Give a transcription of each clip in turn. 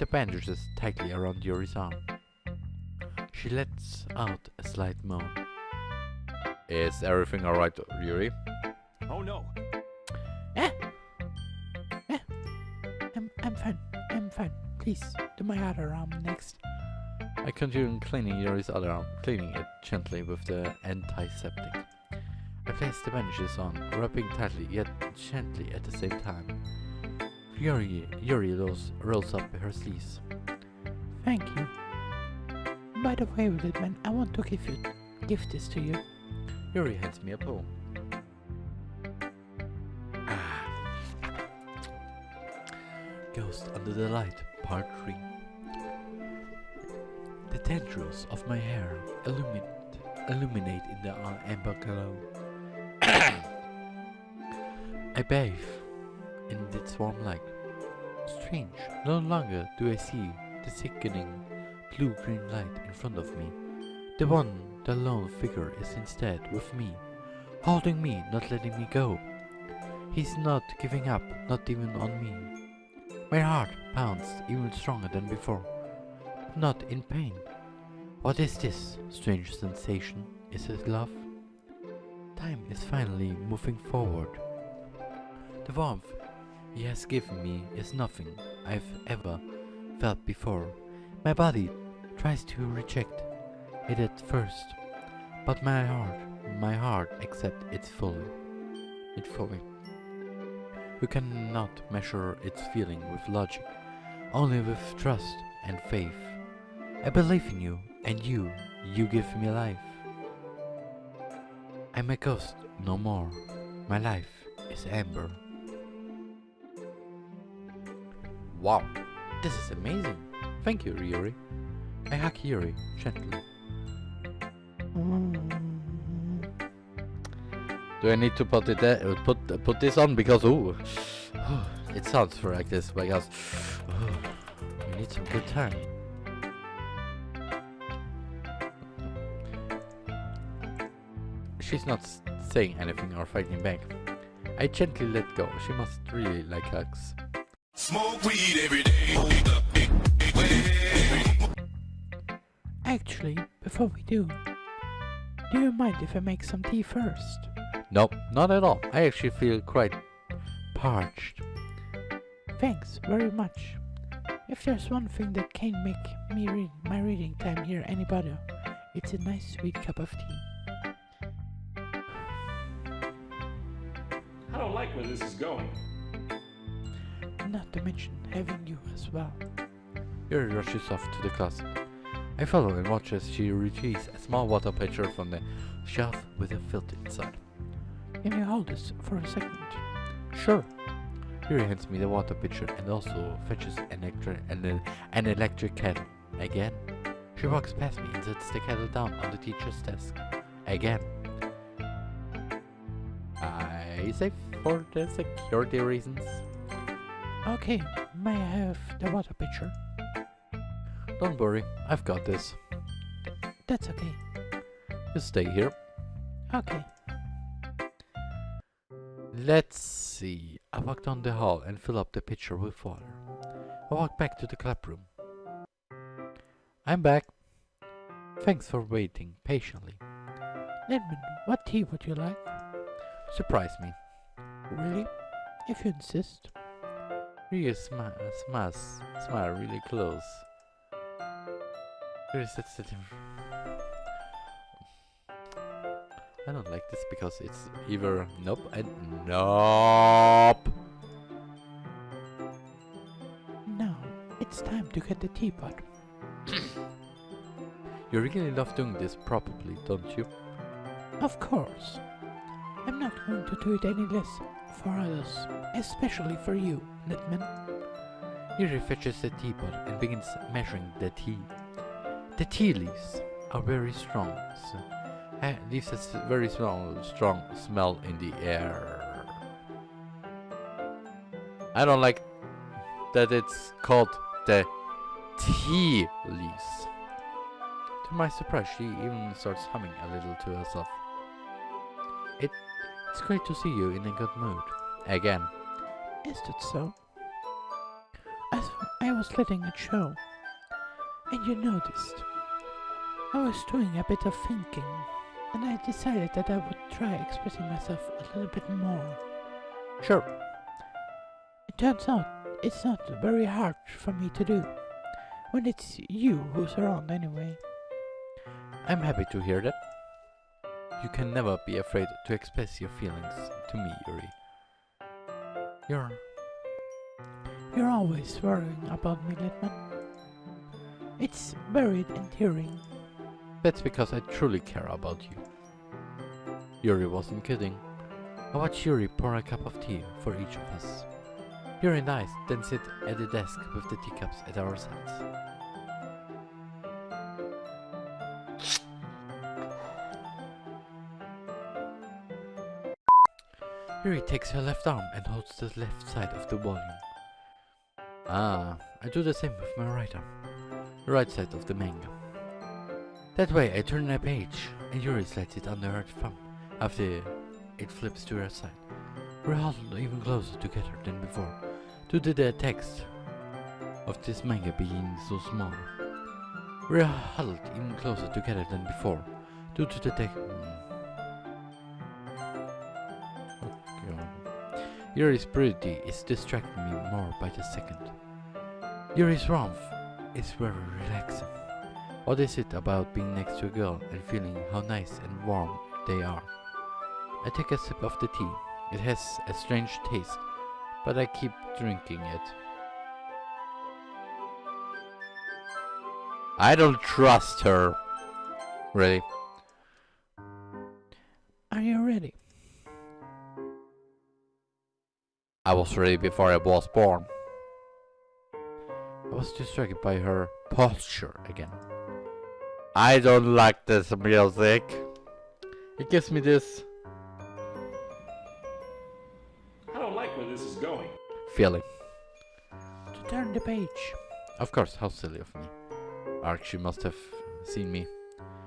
the bandages tightly around Yuri's arm. She lets out a slight moan. Is everything alright, Yuri? Oh no. Eh? Eh? I'm, I'm fine. I'm fine. Please, do my other arm next. I continue cleaning Yuri's other arm, cleaning it gently with the antiseptic. I place the bandages on, rubbing tightly yet gently at the same time. Yuri, Yuri rolls, rolls up her sleeves. Thank you. By the way, little man, I want to give you give this to you. Yuri hands me a poem. Ah. Ghost Under the Light, Part 3 The tendrils of my hair illuminate, illuminate in the amber glow. I bathe in its warm light. Strange, no longer do I see the sickening blue-green light in front of me. The one, the lone figure is instead with me, holding me, not letting me go. He's not giving up, not even on me. My heart pounds even stronger than before, not in pain. What is this strange sensation? Is it love? Time is finally moving forward. The warmth he has given me is nothing I've ever felt before. My body tries to reject it at first, but my heart, my heart accepts it fully. It fully. You cannot measure its feeling with logic, only with trust and faith. I believe in you, and you, you give me life. I'm a ghost, no more. My life is amber. Wow, this is amazing. Thank you, Yuri. I hug Yuri gently. Do I need to put it there, put put this on because ooh, it sounds like this because ooh, you need some good time. She's not saying anything or fighting back. I gently let go. She must really like hugs. Smoke weed every day. Actually, before we do, do you mind if I make some tea first? Nope, not at all. I actually feel quite parched. Thanks very much. If there's one thing that can make me read my reading time here any better, it's a nice sweet cup of tea. I don't like where this is going. Not to mention having you as well. Yuri rushes off to the closet. I follow and watch as she retrieves a small water pitcher from the shelf with a filter inside. Can you hold this for a second? Sure. Yuri hands me the water pitcher and also fetches an, an, an electric kettle. Again. She walks past me and sets the kettle down on the teacher's desk. Again. I say for the security reasons. Okay, may I have the water pitcher? Don't worry, I've got this. That's okay. You stay here. Okay. Let's see. I walk down the hall and fill up the pitcher with water. I walk back to the club room. I'm back. Thanks for waiting patiently. Ledman, what tea would you like? Surprise me. Really? If you insist. You smile, smile, smile really close. There is such I don't like this because it's either nope and nope. Now, it's time to get the teapot. You really love doing this probably, don't you? Of course. I'm not going to do it any less for others, especially for you, Litman. Yuri fetches the teapot and begins measuring the tea. The tea leaves are very strong, so uh, leaves a very strong, strong smell in the air. I don't like that it's called the tea leaves. To my surprise, she even starts humming a little to herself. It, it's great to see you in a good mood. Again. Is that so? As I was letting it show, and you noticed, I was doing a bit of thinking, and I decided that I would try expressing myself a little bit more. Sure. It turns out it's not very hard for me to do, when it's you who's around anyway. I'm happy to hear that. You can never be afraid to express your feelings to me, Yuri. You're You're always worrying about me, Litman. It's very endearing. That's because I truly care about you. Yuri wasn't kidding. I watched Yuri pour a cup of tea for each of us. Yuri and I then sit at the desk with the teacups at our sides. Yuri takes her left arm and holds the left side of the volume. Ah, I do the same with my right arm, right side of the manga. That way I turn a page and Yuri slides it under her thumb after it flips to her side. We're huddled even closer together than before, due to the text of this manga being so small. We're huddled even closer together than before, due to the text. Yuri's brutality is distracting me more by the second. Yuri's warmth is very relaxing. What is it about being next to a girl and feeling how nice and warm they are? I take a sip of the tea. It has a strange taste, but I keep drinking it. I don't trust her. Really? I was ready before I was born. I was distracted by her posture again. I don't like this music. It gives me this I don't like where this is going. feeling. To turn the page. Of course, how silly of me. Archie must have seen me.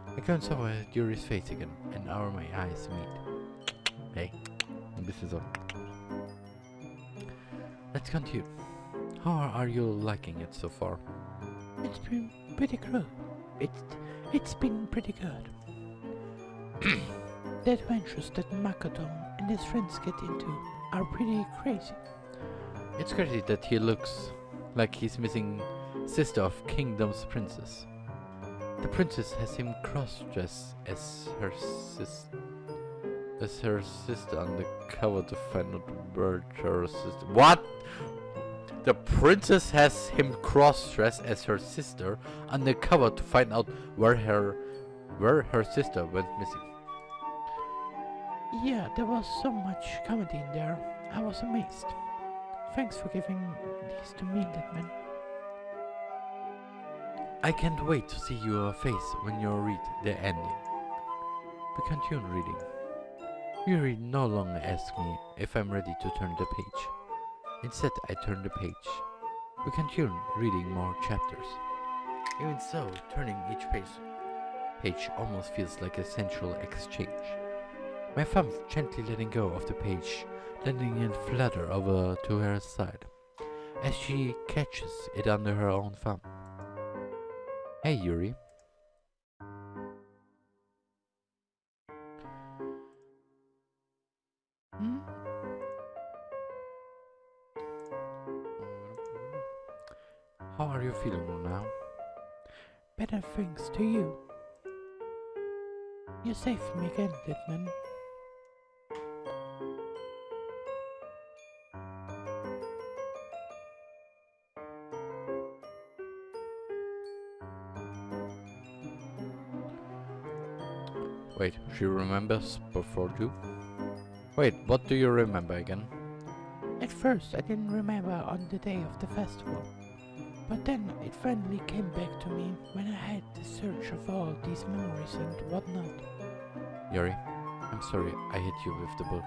I over at Yuri's face again, and our my eyes meet. Hey, this is all. Let's continue. How are you liking it so far? It's been pretty good. It's it's been pretty good. the adventures that Makoto and his friends get into are pretty crazy. It's crazy that he looks like he's missing sister of Kingdom's princess. The princess has him cross-dressed as her sis as her sister undercover to find out where her sister. What? The princess has him cross-dressed as her sister undercover to find out where her where her sister went missing. Yeah, there was so much comedy in there. I was amazed. Thanks for giving these to me, Litman. I can't wait to see your face when you read the ending. We continue reading. Yuri no longer asks me if I'm ready to turn the page. Instead, I turn the page. We continue reading more chapters. Even so, turning each page, page almost feels like a sensual exchange. My thumb gently letting go of the page, letting it flutter over to her side, as she catches it under her own thumb. Hey Yuri. You saved me again, Litman. Wait, she remembers before you? Wait, what do you remember again? At first, I didn't remember on the day of the festival. But then it finally came back to me when I had the search of all these memories and whatnot. Yuri, I'm sorry I hit you with the book.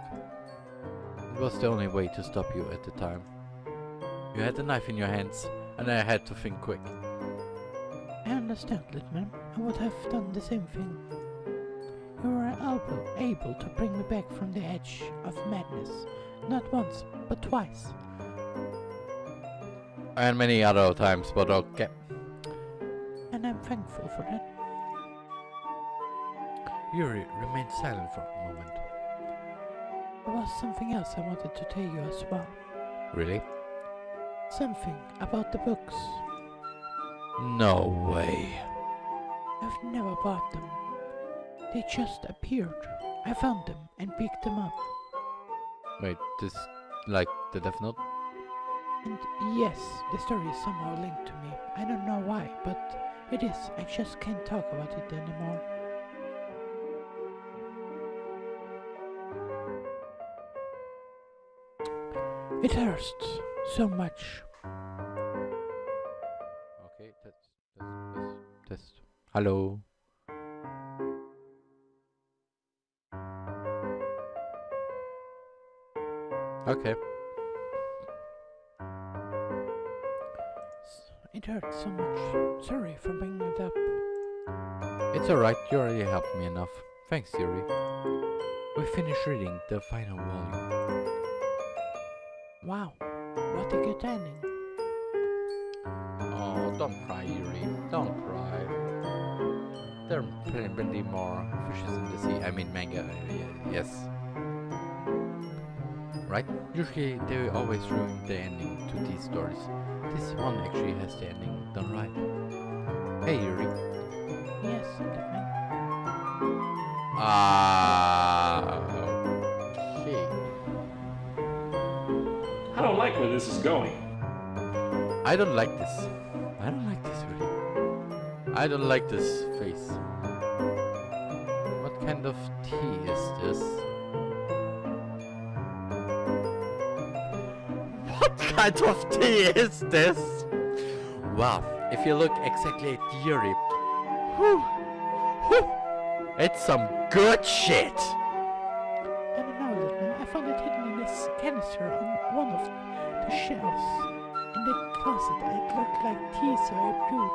It was the only way to stop you at the time. You had a knife in your hands, and I had to think quick. I understand, little man. I would have done the same thing. You were able, able to bring me back from the edge of madness, not once, but twice. And many other times, but okay. And I'm thankful for that. Yuri remained silent for a moment. There was something else I wanted to tell you as well. Really? Something about the books. No way. I've never bought them. They just appeared. I found them and picked them up. Wait, this like the Death Note? And yes, the story is somehow linked to me. I don't know why, but it is. I just can't talk about it anymore. It hurts so much. Okay, test, test, test, test. Hello. Okay. It hurts so much. Sorry for bringing it up. It's alright, you already helped me enough. Thanks, Yuri. We finished reading the final volume. Wow, what a good ending. Oh, don't cry, Yuri. Don't cry. There are plenty, more fishes in the sea. I mean, manga. uh, yes. Right? Usually, they always ruin the ending to these stories. This one actually has the ending done right. Hey, Yuri. Yes. Ah. Like where this is going. I don't like this. I don't like this really. I don't like this face. What kind of tea is this? What kind of tea is this? Wow, if you look exactly at Yuri, whew, whew, it's some good shit. I don't know, I found it hidden in this canister on one of the shelves. In the closet, it looked like tea, so I brewed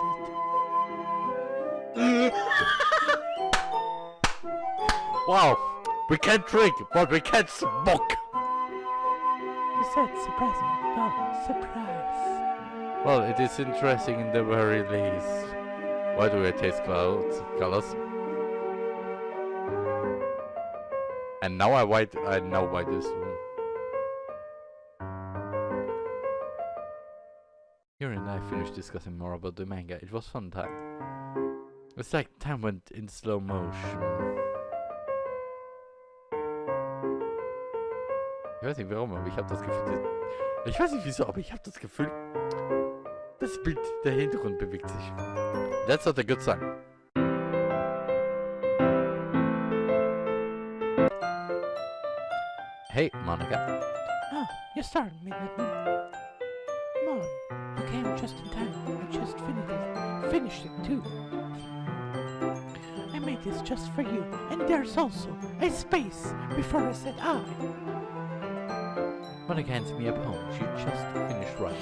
it. Wow, we can drink, but we can't smoke. You said surprising. Well, surprise. Well, it is interesting in the very least. Why do I taste clouds, colors? And now I white. I know why this. Finished discussing more about the manga. It was fun time. It's like time went in slow motion. Ich weiß nicht warum, aber ich habe das Gefühl, ich weiß nicht wieso, aber ich habe das Gefühl, das Bild, der Hintergrund bewegt sich. That's not a good sign. Hey, Monica. Ah, you started me, came just in time. I just finished it. Finished it too. I made this just for you. And there's also a space before I said I. Monika hands me a poem she just finished writing.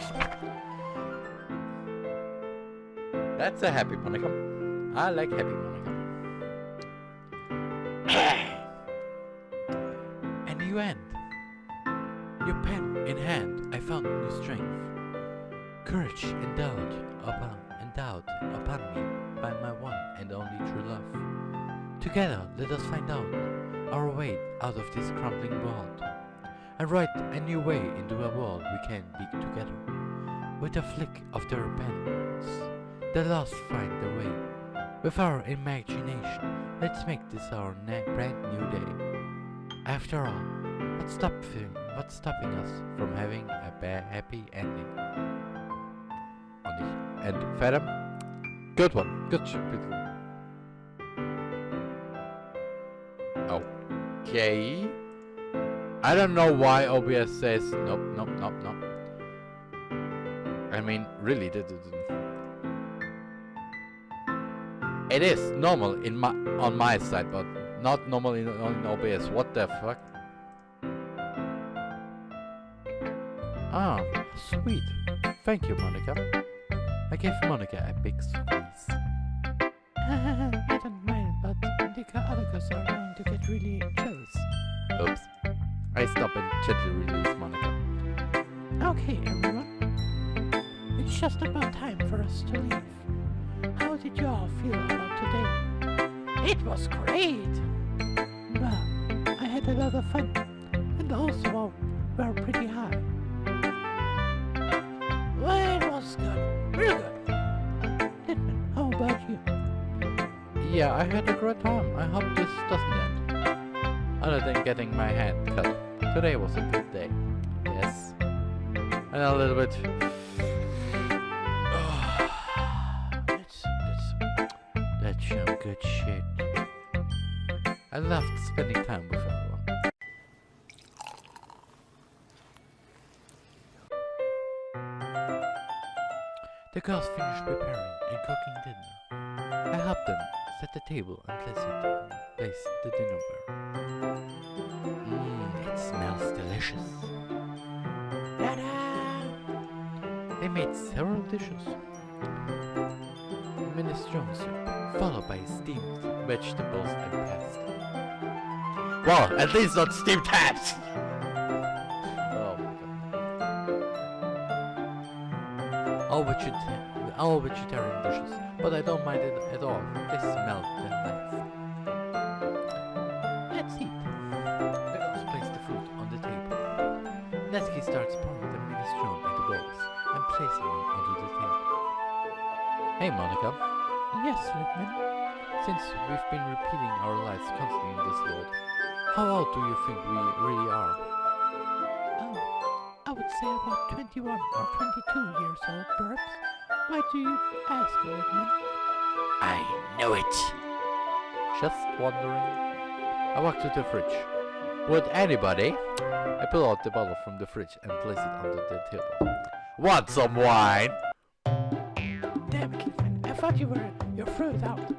That's a happy Monika. I like happy Monika. Find out our way out of this crumbling world and write a new way into a world we can be together. With a flick of the pens, the lost find the way. With our imagination, let's make this our brand new day. After all, what's stopping, what's stopping us from having a happy ending? Und ich, and Fathom, good one, good shit, Okay. I don't know why OBS says nope, nope, nope, nope. I mean, really, it is normal in my on my side, but not normal in, OBS. What the fuck? Ah, sweet. Thank you, Monika. I gave Monika a big squeeze. I don't mind, but the ca- other girls are to get really jealous. Oops. I stop and gently release Monika. Okay, everyone. it's just about time for us to leave. How did you all feel about today? It was great! Well, I had a lot of fun, my head, cut. Today was a good day. Yes. And a little bit. that's, that's, that's some good shit. I loved spending time with everyone. The girls finished preparing and cooking dinner. I helped them set the table and place, it, place the dinnerware. Mmm, it smells delicious. They made several dishes. Minestrone soup, followed by steamed vegetables and pasta. Well, at least not steamed hats! oh. All, vegeta all vegetarian dishes, but I don't mind it at all. They smell that Hey Monika, Yes, Lippman. since we've been repeating our lives constantly in this world, how old do you think we really are? Oh, I would say about 21 or 22 years old, perhaps. Why do you ask, Lippman? I know it. Just wondering. I walk to the fridge. Would anybody? I pull out the bottle from the fridge and place it under the table. Want some wine? Damn it. I thought you were your fruit out.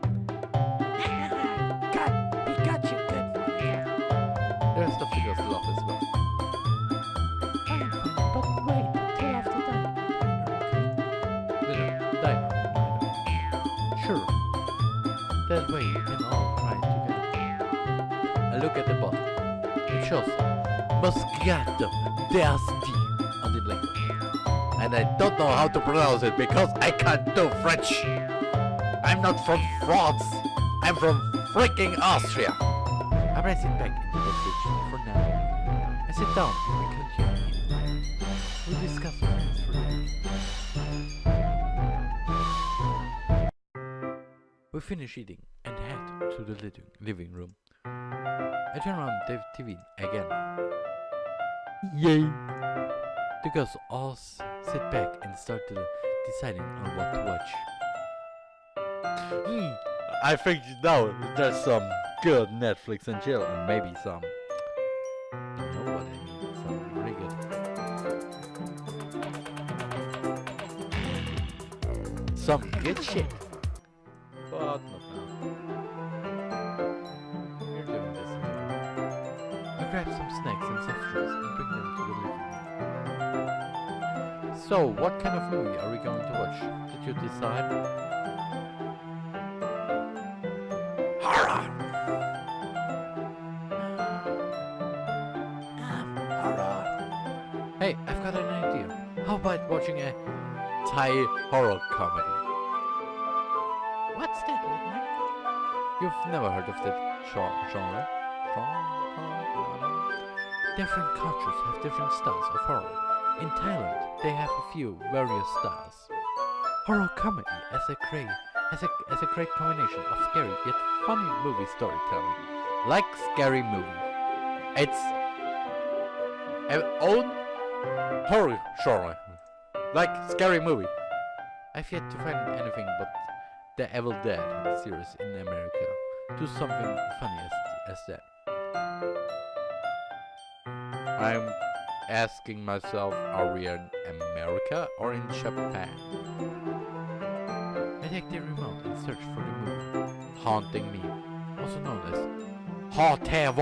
God, he got you good, Monika. The rest of the girls as well. But wait till after dinner, diner, diner. Sure. That way we can all try together. I look at the bottle. It shows Moscato d'Asti on the label. And I don't know how to pronounce it because I can't do French. I'm not from France. I'm from freaking Austria. I press it back into the fridge for now. I sit down and we continue eating. We discuss plans for the. We finish eating and head to the living, living room. I turn on the TV again. Yay! The girls all sit back and start deciding on what to watch. Hmm, I think now there's some good Netflix and chill and maybe some. You know what I mean? Some really good. Some good shit. Movie are we going to watch? Did you decide? Horror! Um, horror. Hey, I've got an idea. How about watching a Thai horror comedy? What's that, Lippman? You've never heard of that? Genre? Different cultures have different styles of horror. In Thailand, they have a few various styles. Horror comedy as a great as a as a great combination of scary yet funny movie storytelling, like Scary Movie. It's an own horror genre, like Scary Movie. I've yet to find anything but the Evil Dead series in America. Do something funny as, as that. I'm asking myself, are we in America or in Japan? I take the remote and search for the movie Haunting Me, also known as Haunte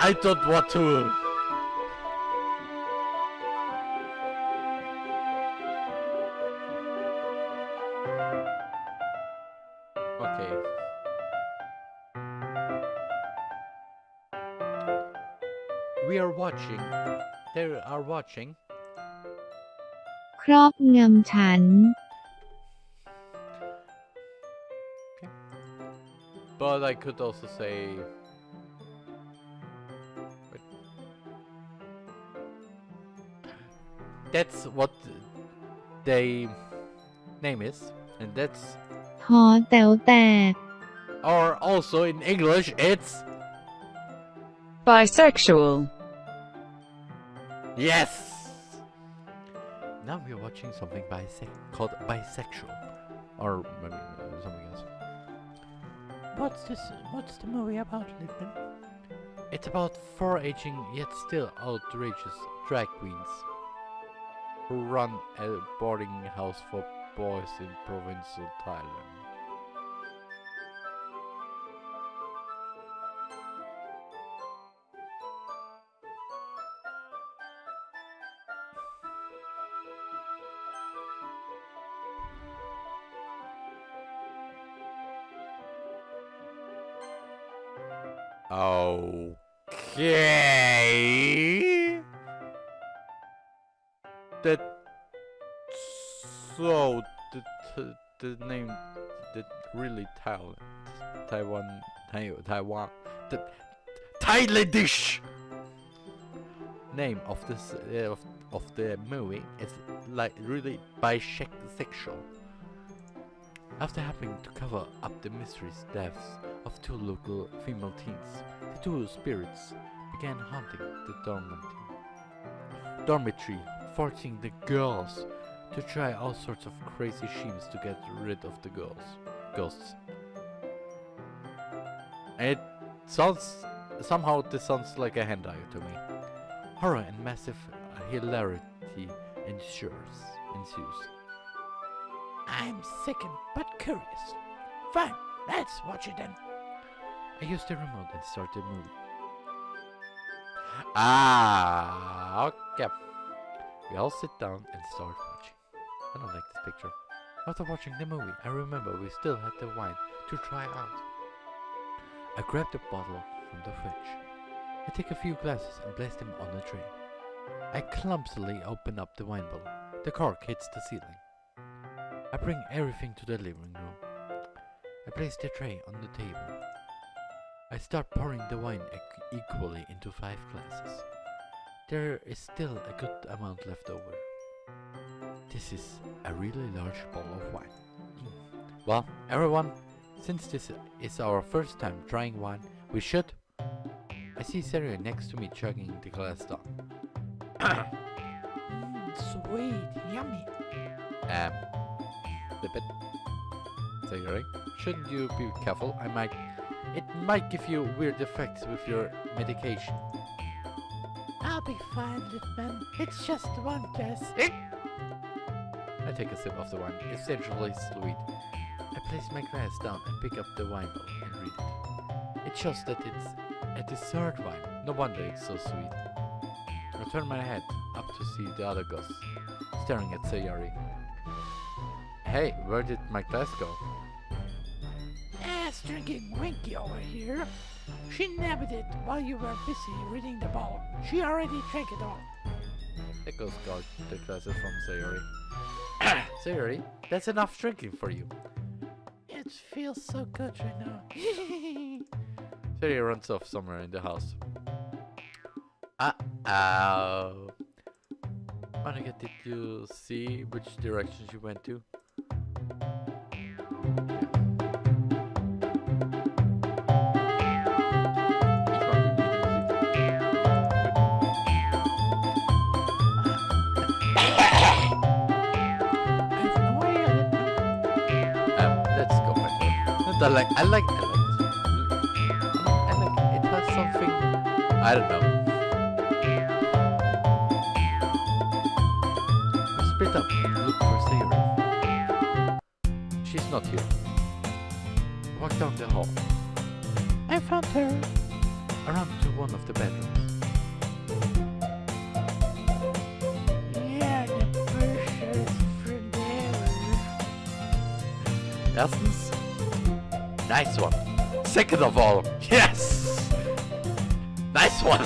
I, I don't want to. Okay. We are watching. They are watching. ครอบงำฉัน But I could also say. That's what they name is, and that's หอแต๋วแตก or also in English it's Bisexual. yes. Now we're watching something bise- called bisexual, or maybe uh, something else. What's this? What's the movie about, Lippman? It's about four aging yet still outrageous drag queens who run a boarding house for boys in provincial Thailand. Okay. That so the the, name the really Thailand Taiwan Tai- Taiwan the Thailandish name of this uh, of, of the movie is like really bisexual. After having to cover up the mysterious deaths of two local female teens, the two spirits began haunting the dormitory, dormitory forcing the girls to try all sorts of crazy schemes to get rid of the girls, ghosts. It sounds somehow this sounds like a hentai to me. Horror and massive hilarity ensures ensues. I'm sickened but curious. Fine, let's watch it then. I used the remote and started movie. Ah, okay. We all sit down and start watching. I don't like this picture. After watching the movie, I remember we still had the wine to try out. I grabbed a bottle from the fridge. I take a few glasses and place them on a tray. I clumsily open up the wine bottle. The cork hits the ceiling. I bring everything to the living room. I place the tray on the table. I start pouring the wine equally into five glasses. There is still a good amount left over. This is a really large bottle of wine. Mm. Well, everyone, since this is our first time trying wine, we should. I see Sayori next to me chugging the glass down. Mm, sweet, yummy. Um, flip it. Sayori, shouldn't you be careful? I might. It might give you weird effects with your medication. I'll be fine, Lippman. It's just one glass. Eh? I take a sip of the wine, It's essentially sweet. I place my glass down and pick up the wine bottle and read it. It shows that it's a dessert wine. No wonder it's so sweet. I turn my head up to see the other ghosts, staring at Sayori. Hey, where did my glass go? Ass drinking Winky over here. She nabbed it while you were busy reading the bottle. She already drank it all. Goes God, the glasses from Sayori. Sayori, that's enough drinking for you. It feels so good right now. Sayori runs off somewhere in the house. Uh-oh. Monika, did you see which direction she went to? I like, I like, I like. I like, it has something, I don't know. Spit up, look for Sarah. She's not here. Walk down the hall. I found her. Around to one of the bedrooms. Erstens, nice one. Second of all, yes! Nice one!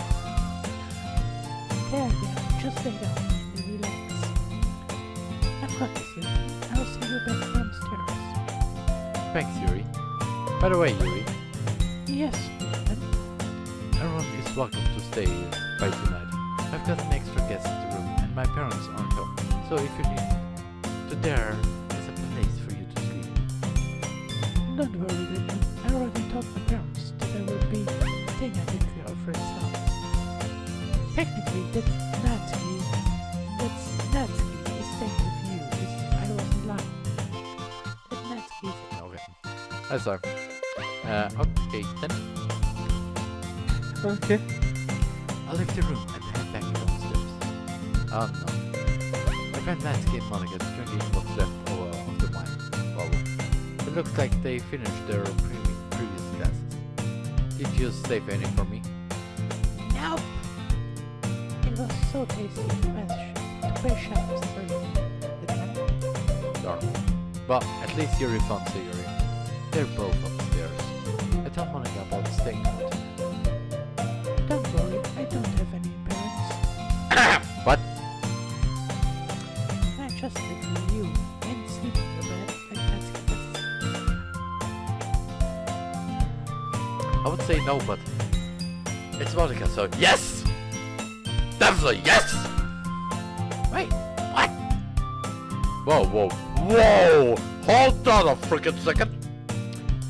There, there, just lay down and relax. I've got this, I'll see you back downstairs. Thanks, Yuri. By the way, Yuri, Yes, Norman. everyone is welcome to stay by tonight. I've got an extra guest in the room, and my parents aren't home. So if you need to, there Don't worry, Lyndon. I already told my parents that I will be staying at your friend's house. Technically, that Natsuki, that's Natsuki is staying with you. Is I wasn't lying. That Natsuki is Okay. I'm sorry. Uh, okay, then. okay. I'll leave the room and head back downstairs. Oh no. My friend Natsuki and Monika looks like they finished their pre previous glasses. Did you save any for me? Nope. It was so tasty to to mash up straight. Darn. Well, at least your refunds are Yuri. They're both upstairs. I told Monika about staying out say no, but it's Monika, so yes! Definitely yes! Wait, what? Whoa, whoa, whoa! Hold on a freaking second!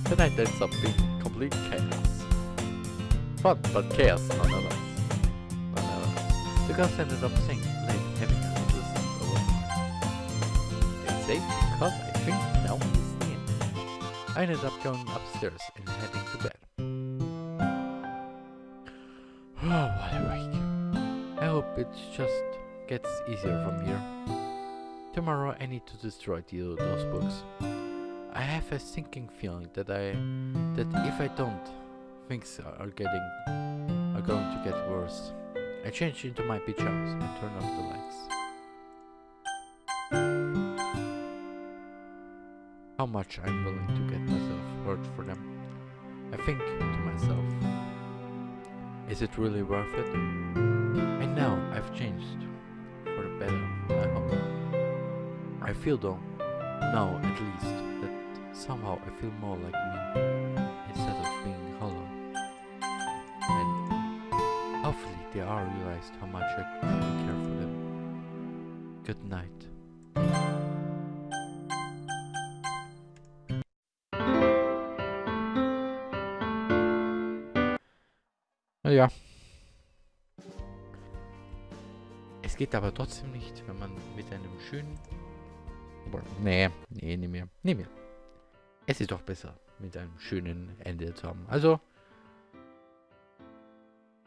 Tonight ends up being complete chaos. Fun, but chaos nonetheless. Uh, nonetheless. The girls ended up staying late, having a little sleepover. It's safe because I think now is. I ended up going upstairs and heading to bed. Oh, what a week. I hope it just gets easier from here. Tomorrow I need to destroy the, those books. I have a sinking feeling that I that if I don't, things are getting are going to get worse. I change into my pajamas and turn off the lights. How much I'm willing to get myself hurt for them. I think to myself, is it really worth it? And now I've changed for the better, I hope. I feel though, now at least, that somehow I feel more like me, instead of being hollow. And hopefully they all realized how much I care for them. Good night. Es geht aber trotzdem nicht, wenn man mit einem schönen... Nee, nee, nicht mehr. Nicht mehr. Es ist doch besser, mit einem schönen Ende zu haben. Also,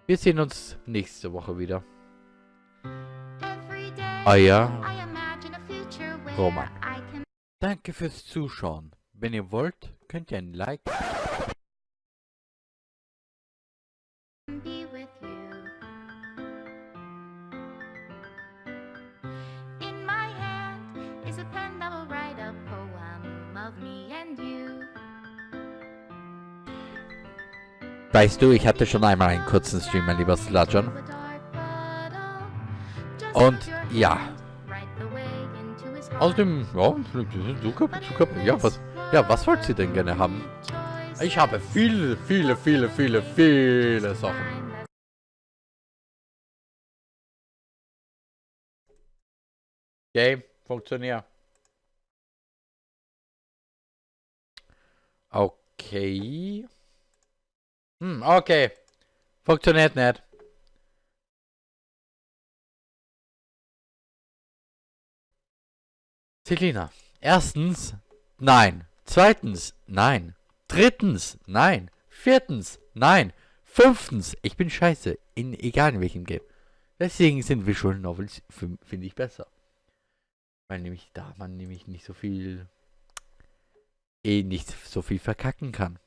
wir sehen uns nächste Woche wieder. Euer Roman. Danke fürs Zuschauen. Wenn ihr wollt, könnt ihr ein Like Weißt du, ich hatte schon einmal einen kurzen Stream, mein lieber Sludgeon. Und ja. Außerdem, ja, Zucker, Zucker, ja, was, ja, was wollt ihr denn gerne haben? Ich habe viele, viele, viele, viele, viele Sachen. Okay, funktioniert. Okay. Hm, okay. Funktioniert nicht. Selina, erstens, nein. Zweitens, nein. Drittens, nein. Viertens, nein. Fünftens, ich bin scheiße. In egal in welchem Game. Deswegen sind Visual Novels, finde ich, besser. Weil nämlich da man nämlich nicht so viel eh nicht so viel verkacken kann.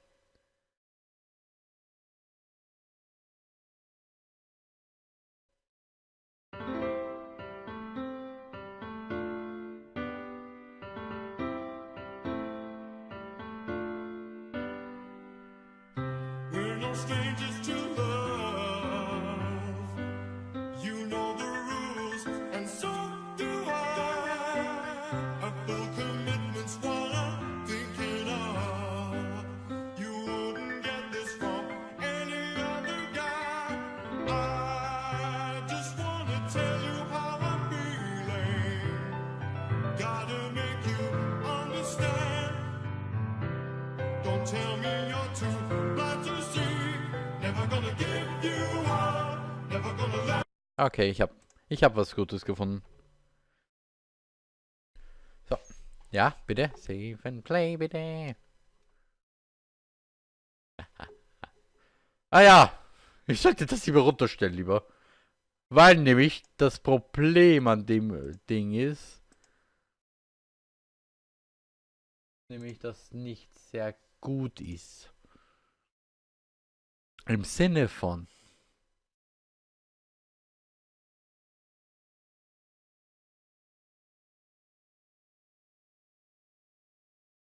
Strangers to love. Okay, ich hab, ich hab was Gutes gefunden. So. Ja, bitte. Save and play, bitte. ah ja. Ich sollte das lieber runterstellen, lieber. Weil nämlich das Problem an dem äh, Ding ist, nämlich, dass nicht sehr gut ist. Im Sinne von,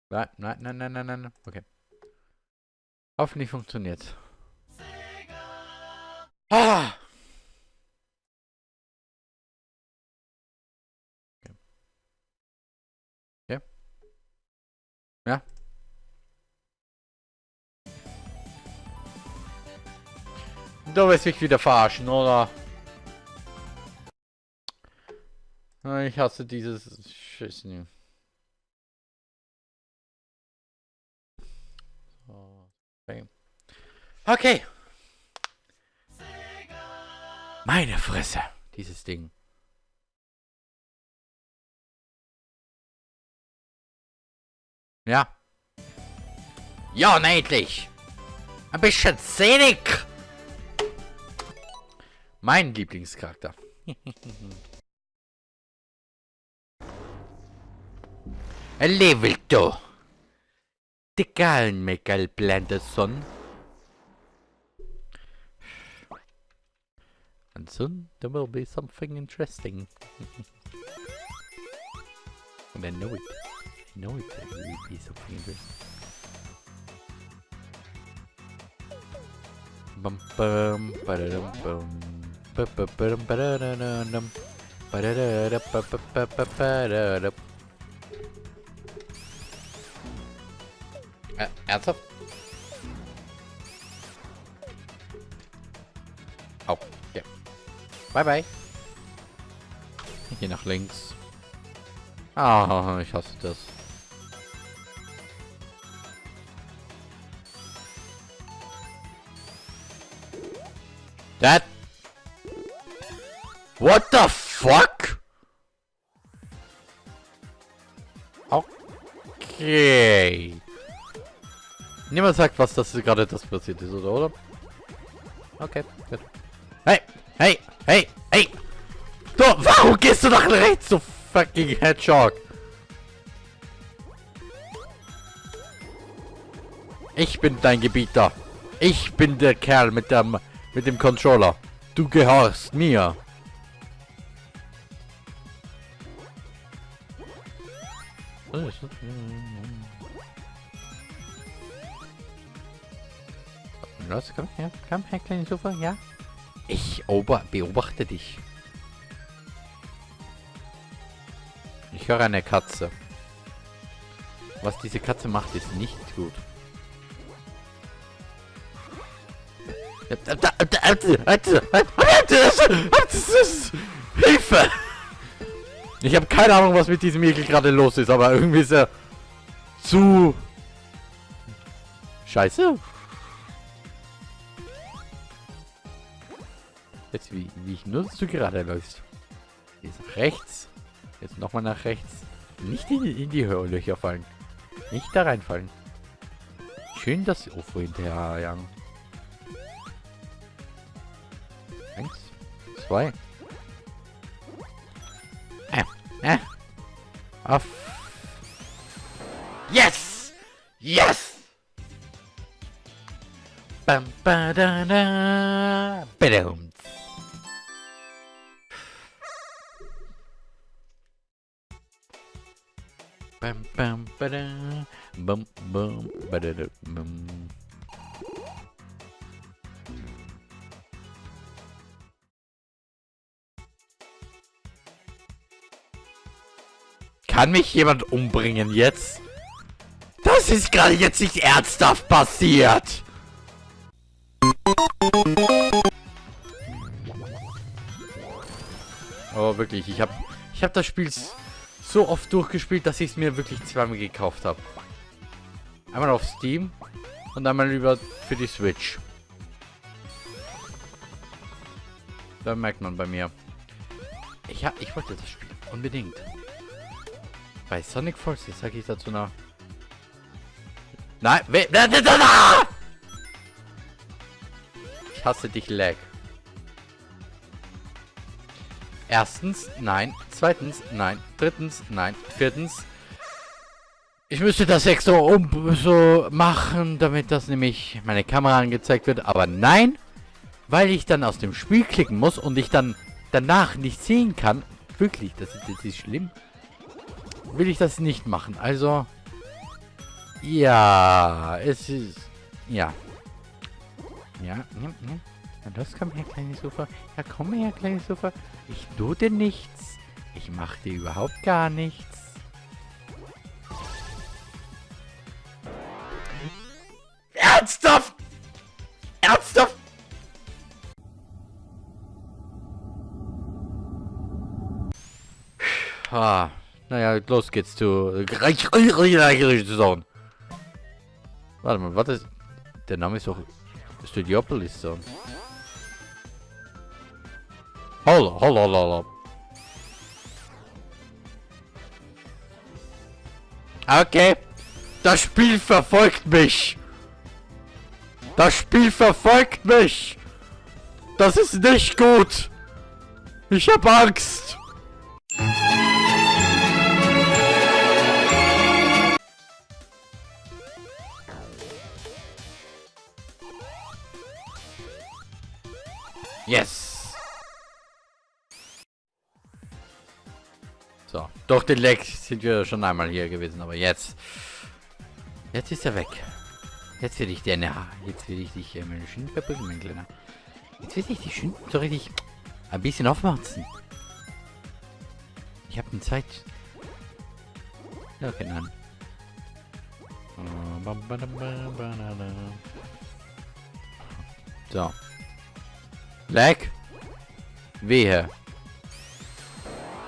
Nein, nein, nein, nein, nein, nein. Okay. Hoffentlich funktioniert. Ah! Okay. Okay. Ja. Du willst mich wieder verarschen, oder? Ich hasse dieses Schissen. Okay. Meine Fresse, dieses Ding. Ja. Ja, endlich. Ein bisschen Szenik. Mein Lieblingscharakter. Level 2. The Gallen Michael Blenderson. And soon there will be something interesting. and I know it. I know it. There will be something interesting. Bum bum ba-da-dum bum ba-ba-ba-dum ba-da-da-dum ba-da-da-da-ba-ba-ba-ba-da-da. Äh, ernsthaft? Au, ja. Bye bye. Hier nach links. Ah, ich hasse das. That. What the fuck? Okay. Niemand sagt, was das gerade das passiert ist, oder? oder? Okay, gut. Hey, hey, hey, hey! Du, warum gehst du nach rechts, du fucking Hedgehog? Ich bin dein Gebieter. Ich bin der Kerl mit dem mit dem Controller. Du gehorchst mir. Kleine Sofa, ja? Ich beobachte dich. Ich höre eine Katze. Was diese Katze macht, ist nicht gut. Hilfe! Ich habe keine Ahnung, was mit diesem Ekel gerade los ist, aber irgendwie ist er zu... Scheiße. Jetzt, wie, wie ich nur, dass gerade läufst. Jetzt nach rechts. Jetzt nochmal nach rechts. Nicht in, die- in die Löcher fallen. Nicht da reinfallen. Schön, dass sie UFO hinterherjagen. Eins. Zwei. Äh. Äh. Auf. Yes! Yes! Bam, ba, da, da, badum. Bam, bam, ba, da, bum, bum, ba, da, da, bum. Kann mich jemand umbringen jetzt? Das ist gerade jetzt nicht ernsthaft passiert. Oh, wirklich, ich habe ich hab das Spiel so oft durchgespielt, dass ich es mir wirklich zweimal gekauft habe. Einmal auf Steam und einmal über für die Switch. Da merkt man bei mir. Ich, hab, ich wollte das Spiel unbedingt. Bei Sonic Forces sage ich dazu noch. Nein! Ich hasse dich, Lag. Erstens, nein. Zweitens, nein. Drittens, nein. Viertens, ich müsste das extra um so machen, damit das nämlich meine Kamera angezeigt wird. Aber nein, weil ich dann aus dem Spiel klicken muss und ich dann danach nicht sehen kann. Wirklich, das ist, das ist schlimm. Will ich das nicht machen. Also, ja, es ist, ja. Ja, ja, ja. Na los, komm her, kleines Sofa. Ja, komm her, kleines Sofa. Ich tue dir nichts. Ich mache dir überhaupt gar nichts. Ernsthaft? Ernsthaft? Ah, naja, los geht's zu... Zone. Warte mal, was ist... Der Name ist doch... Studiopolis Zone. Holla, holla, holla. Okay. Das Spiel verfolgt mich. Das Spiel verfolgt mich. Das ist nicht gut. Ich hab Angst. Yes. Durch den Leck sind wir schon einmal hier gewesen, aber jetzt... Jetzt ist er weg. Jetzt will ich dir... Na, jetzt will ich dich äh, meine schön verbringen, mein Kleiner. Jetzt will ich dich schön so richtig ein bisschen aufmachen. Ich habe eine Zeit. Ja, keine Ahnung. So. Lag. Wehe.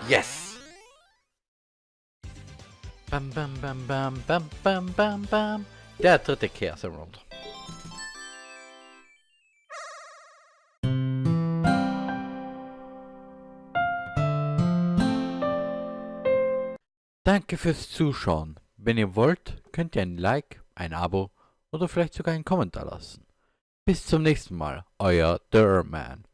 Yes. Bam, bam, bam, bam, bam, bam, bam, bam. Der dritte Chaos Emerald. Danke fürs Zuschauen. Wenn ihr wollt, könnt ihr ein Like, ein Abo oder vielleicht sogar einen Kommentar lassen. Bis zum nächsten Mal, euer Derman.